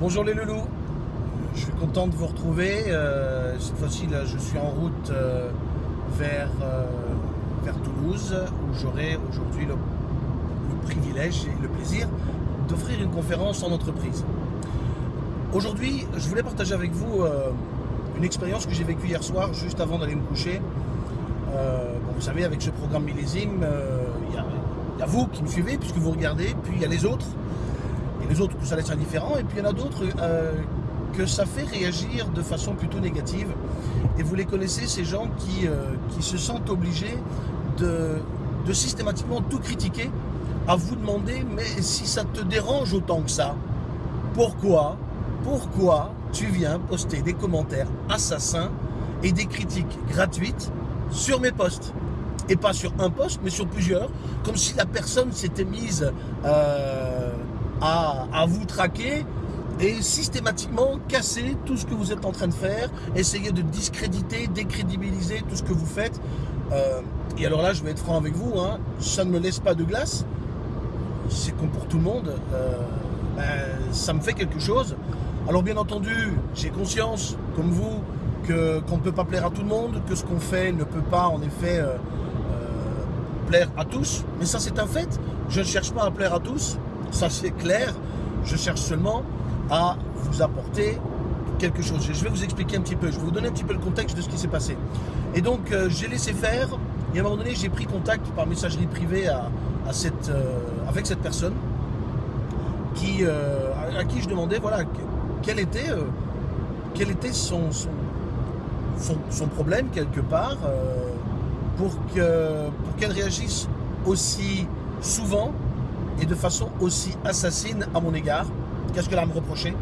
Bonjour les loulous, je suis content de vous retrouver. Euh, cette fois-ci, là, je suis en route euh, vers, euh, vers Toulouse, où j'aurai aujourd'hui le, privilège et le plaisir d'offrir une conférence en entreprise. Aujourd'hui, je voulais partager avec vous une expérience que j'ai vécue hier soir, juste avant d'aller me coucher. Bon, vous savez, avec ce programme millésime, il y, a vous qui me suivez, puisque vous regardez, puis il y a les autres les autres que ça laisse indifférent, et puis il y en a d'autres euh, que ça fait réagir de façon plutôt négative. Et vous les connaissez, ces gens qui, euh, qui se sentent obligés de, de systématiquement tout critiquer, à vous demander, mais si ça te dérange autant que ça, pourquoi, pourquoi tu viens poster des commentaires assassins et des critiques gratuites sur mes posts? Et pas sur un post, mais sur plusieurs, comme si la personne s'était mise euh, à, vous traquer et systématiquement casser tout ce que vous êtes en train de faire, essayer de discréditer, décrédibiliser tout ce que vous faites. Euh, et alors là, je vais être franc avec vous, hein, ça ne me laisse pas de glace, c'est comme pour tout le monde, euh, ben, ça me fait quelque chose. Alors bien entendu, j'ai conscience, comme vous, qu'on ne peut pas plaire à tout le monde, que ce qu'on fait ne peut pas en effet euh, plaire à tous, mais ça c'est un fait, je ne cherche pas à plaire à tous, ça c'est clair. Je cherche seulement à vous apporter quelque chose. Je vais vous expliquer un petit peu, je vais vous donner un petit peu le contexte de ce qui s'est passé. Et donc euh, j'ai laissé faire, et à un moment donné j'ai pris contact par messagerie privée euh, avec cette personne euh, à, qui je demandais voilà, quel était, son, problème quelque part pour qu'elle réagisse aussi souvent et de façon aussi assassine à mon égard. Qu'est-ce qu'elle a à me reprocher?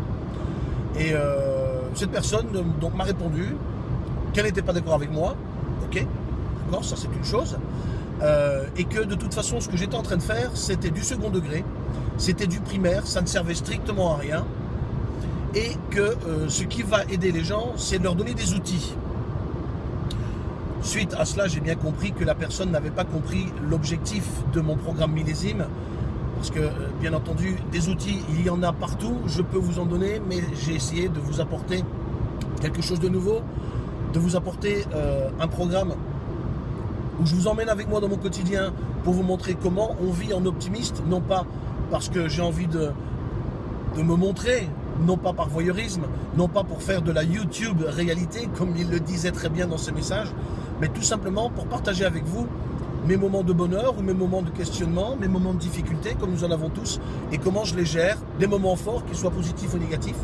Et euh, cette personne donc m'a répondu qu'elle n'était pas d'accord avec moi. Ok, d'accord, ça c'est une chose. Euh, et que de toute façon, ce que j'étais en train de faire, c'était du second degré, c'était du primaire, ça ne servait strictement à rien. Et que euh, ce qui va aider les gens, c'est de leur donner des outils. Suite à cela, j'ai bien compris que la personne n'avait pas compris l'objectif de mon programme millésime, parce que, euh, bien entendu, des outils, il y en a partout. Je peux vous en donner, mais j'ai essayé de vous apporter quelque chose de nouveau, de vous apporter euh, un programme où je vous emmène avec moi dans mon quotidien pour vous montrer comment on vit en optimiste, non pas parce que j'ai envie de, de me montrer, non pas par voyeurisme, non pas pour faire de la YouTube réalité, comme il le disait très bien dans ses messages, mais tout simplement pour partager avec vous mes moments de bonheur ou mes moments de questionnement, mes moments de difficulté, comme nous en avons tous, et comment je les gère, des moments forts, qu'ils soient positifs ou négatifs.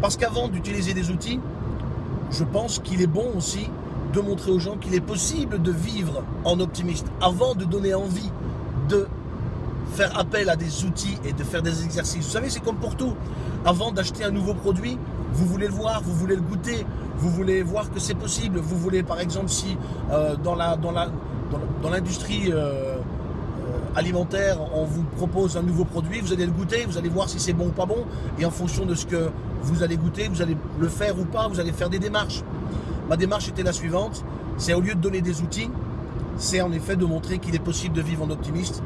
Parce qu'avant d'utiliser des outils, je pense qu'il est bon aussi de montrer aux gens qu'il est possible de vivre en optimiste, avant de donner envie de faire appel à des outils et de faire des exercices. Vous savez, c'est comme pour tout. Avant d'acheter un nouveau produit, vous voulez le voir, vous voulez le goûter, vous voulez voir que c'est possible. Vous voulez, par exemple, si euh, dans la, dans la, dans l'industrie euh, euh, alimentaire, on vous propose un nouveau produit, vous allez le goûter, vous allez voir si c'est bon ou pas bon, et en fonction de ce que vous allez goûter, vous allez le faire ou pas, vous allez faire des démarches. Ma démarche était la suivante, c'est au lieu de donner des outils, c'est en effet de montrer qu'il est possible de vivre en optimiste.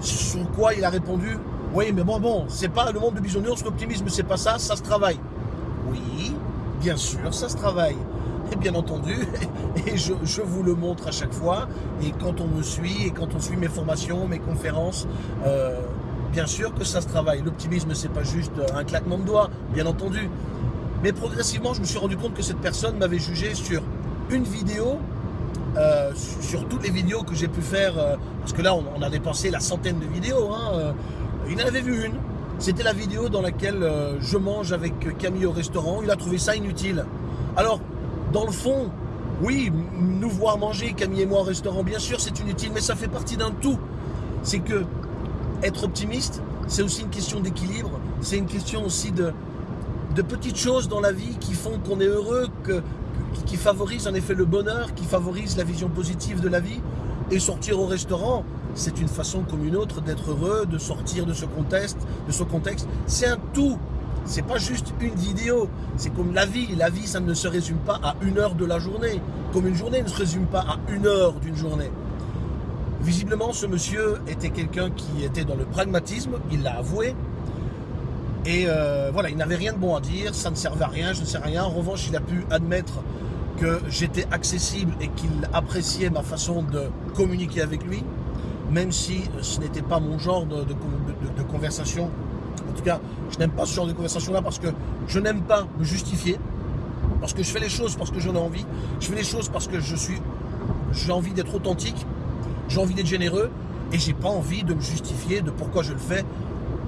Sur quoi il a répondu, oui mais bon bon, c'est pas le monde de bisounours, l'optimisme c'est pas ça, ça se travaille. Oui, bien sûr, ça se travaille et bien entendu, et je, vous le montre à chaque fois, et quand on me suit, et quand on suit mes formations, mes conférences, euh, bien sûr que ça se travaille. L'optimisme, c'est pas juste un claquement de doigts, bien entendu. Mais progressivement, je me suis rendu compte que cette personne m'avait jugé sur une vidéo, euh, sur toutes les vidéos que j'ai pu faire, euh, parce que là, on, a dépensé la centaine de vidéos, hein, il en avait vu une. C'était la vidéo dans laquelle je mange avec Camille au restaurant. Il a trouvé ça inutile. Alors, dans le fond, oui, nous voir manger, Camille et moi au restaurant, bien sûr, c'est inutile, mais ça fait partie d'un tout. C'est que être optimiste, c'est aussi une question d'équilibre, c'est une question aussi de, petites choses dans la vie qui font qu'on est heureux, qui favorisent en effet le bonheur, qui favorisent la vision positive de la vie. Et sortir au restaurant, c'est une façon comme une autre d'être heureux, de sortir de ce contexte. C'est un tout c'est pas juste une vidéo, c'est comme la vie. La vie, ça ne se résume pas à une heure de la journée, comme une journée ne se résume pas à une heure d'une journée. Visiblement, ce monsieur était quelqu'un qui était dans le pragmatisme, il l'a avoué. Et euh, voilà, il n'avait rien de bon à dire, ça ne servait à rien, je ne sais rien. En revanche, il a pu admettre que j'étais accessible et qu'il appréciait ma façon de communiquer avec lui, même si ce n'était pas mon genre de, de, conversation. En tout cas, je n'aime pas ce genre de conversation-là parce que je n'aime pas me justifier, parce que je fais les choses parce que j'en ai envie, je fais les choses parce que je suis, j'ai envie d'être authentique, j'ai envie d'être généreux, et j'ai pas envie de me justifier de pourquoi je le fais.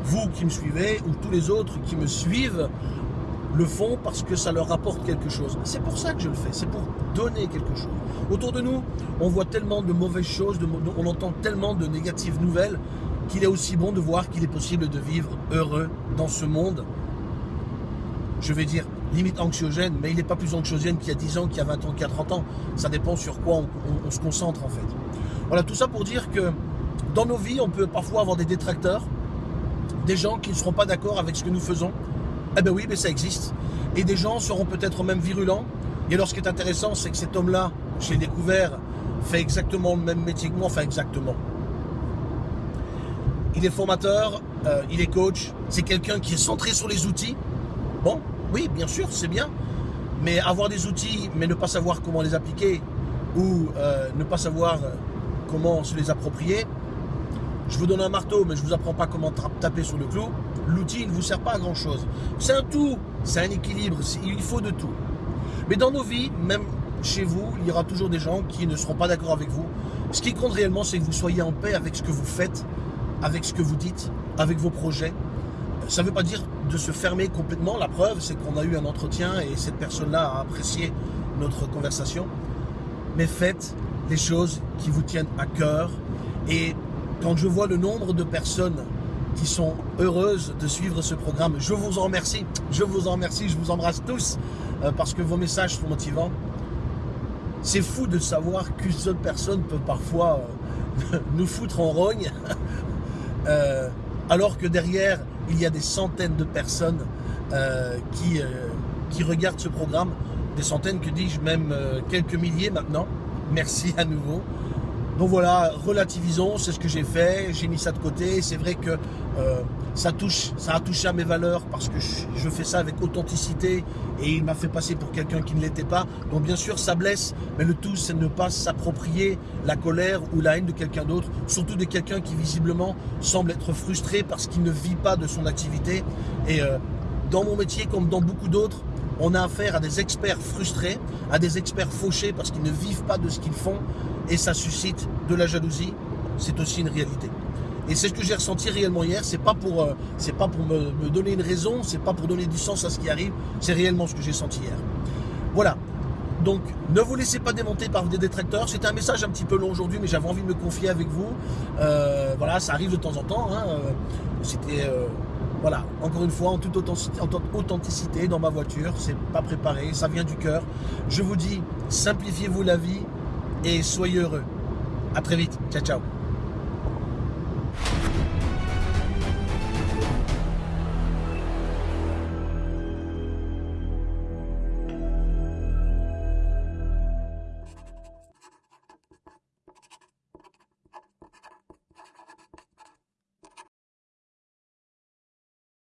Vous qui me suivez ou tous les autres qui me suivent le font parce que ça leur apporte quelque chose. C'est pour ça que je le fais, c'est pour donner quelque chose. Autour de nous, on voit tellement de mauvaises choses, on entend tellement de négatives nouvelles qu'il est aussi bon de voir qu'il est possible de vivre heureux dans ce monde. Je vais dire limite anxiogène, mais il n'est pas plus anxiogène qu'il y a 10 ans, qu'il y a 20 ans, qu'il y a 30 ans. Ça dépend sur quoi on se concentre en fait. Voilà, tout ça pour dire que dans nos vies, on peut parfois avoir des détracteurs, des gens qui ne seront pas d'accord avec ce que nous faisons. Eh bien oui, mais ça existe. Et des gens seront peut-être même virulents. Et alors ce qui est intéressant, c'est que cet homme-là, j'ai découvert, fait exactement le même métier que moi, enfin exactement. Il est formateur, euh, il est coach, c'est quelqu'un qui est centré sur les outils. Bon, oui, bien sûr, c'est bien. Mais avoir des outils, mais ne pas savoir comment les appliquer, ou euh, ne pas savoir comment se les approprier, je vous donne un marteau, mais je ne vous apprends pas comment taper sur le clou. L'outil ne vous sert pas à grand chose. C'est un tout, c'est un équilibre, il faut de tout. Mais dans nos vies, même chez vous, il y aura toujours des gens qui ne seront pas d'accord avec vous. Ce qui compte réellement, c'est que vous soyez en paix avec ce que vous faites, avec ce que vous dites, avec vos projets. Ça ne veut pas dire de se fermer complètement. La preuve, c'est qu'on a eu un entretien et cette personne-là a apprécié notre conversation. Mais faites les choses qui vous tiennent à cœur et quand je vois le nombre de personnes qui sont heureuses de suivre ce programme, je vous en remercie. Je vous en remercie, je vous embrasse tous euh, parce que vos messages sont motivants. C'est fou de savoir qu'une seule personne peut parfois euh, nous foutre en rogne, euh, alors que derrière, il y a des centaines de personnes qui, qui regardent ce programme, des centaines, que dis-je, même quelques milliers maintenant. Merci à nouveau. Donc voilà, relativisons, c'est ce que j'ai fait, j'ai mis ça de côté. C'est vrai que euh, ça touche, ça a touché à mes valeurs parce que je, fais ça avec authenticité et il m'a fait passer pour quelqu'un qui ne l'était pas. Donc bien sûr, ça blesse, mais le tout, c'est ne pas s'approprier la colère ou la haine de quelqu'un d'autre, surtout de quelqu'un qui visiblement semble être frustré parce qu'il ne vit pas de son activité. Et euh, dans mon métier, comme dans beaucoup d'autres, on a affaire à des experts frustrés, à des experts fauchés parce qu'ils ne vivent pas de ce qu'ils font et ça suscite de la jalousie. C'est aussi une réalité. Et c'est ce que j'ai ressenti réellement hier. C'est pas pour, euh, c'est pas pour me, donner une raison, c'est pas pour donner du sens à ce qui arrive. C'est réellement ce que j'ai senti hier. Voilà. Donc, ne vous laissez pas démonter par des détracteurs. C'était un message un petit peu long aujourd'hui, mais j'avais envie de me confier avec vous. Euh, voilà, ça arrive de temps en temps. Hein. Euh, c'était voilà, encore une fois, en toute authenticité dans ma voiture, c'est pas préparé, ça vient du cœur. Je vous dis, simplifiez-vous la vie et soyez heureux. A très vite, ciao ciao